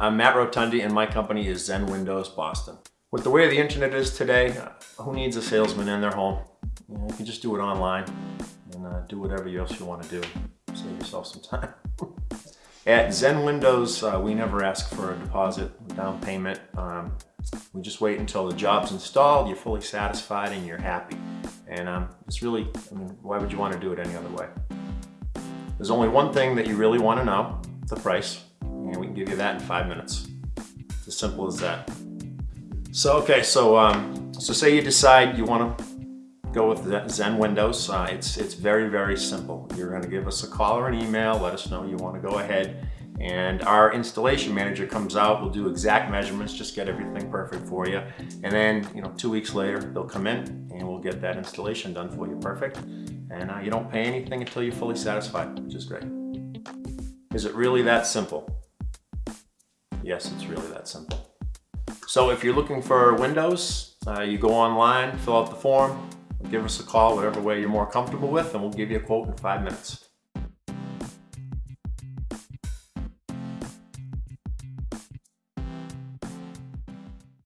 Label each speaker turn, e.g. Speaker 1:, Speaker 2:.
Speaker 1: I'm Matt Rotundi and my company is Zen Windows Boston. With the way the internet is today, uh, who needs a salesman in their home? You, know, you can just do it online and uh, do whatever else you want to do. Save yourself some time. At Zen Windows, uh, we never ask for a deposit, down payment. Um, we just wait until the job's installed, you're fully satisfied and you're happy. And um, it's really, I mean, why would you want to do it any other way? There's only one thing that you really want to know, the price. Can give you that in five minutes. It's as simple as that. So, okay, so, um, so say you decide you want to go with Zen Windows. Uh, it's, it's very, very simple. You're going to give us a call or an email, let us know you want to go ahead and our installation manager comes out, we'll do exact measurements, just get everything perfect for you. And then, you know, two weeks later, they'll come in and we'll get that installation done for you perfect. And uh, you don't pay anything until you're fully satisfied, which is great. Is it really that simple? Yes, it's really that simple. So if you're looking for Windows, uh, you go online, fill out the form, give us a call, whatever way you're more comfortable with, and we'll give you a quote in five minutes.